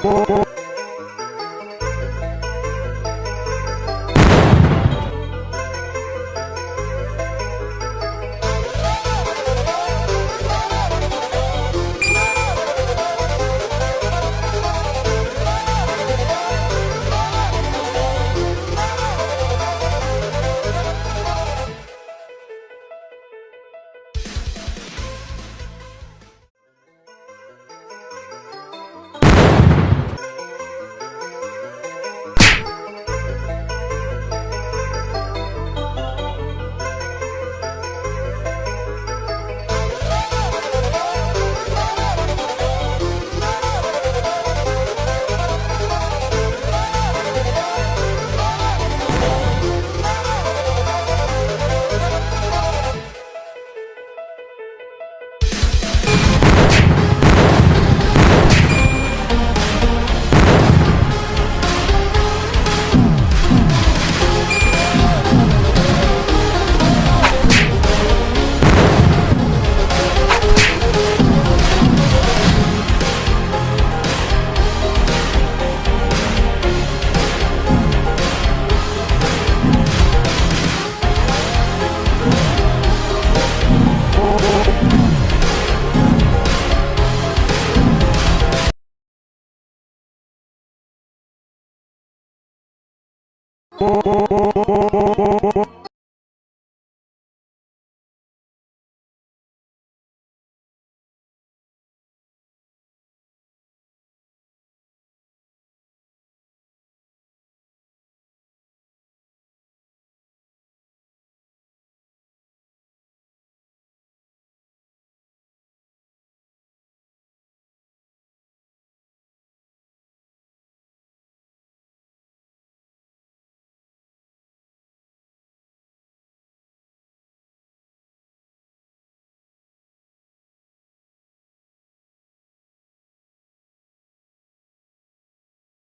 Oh, えっ?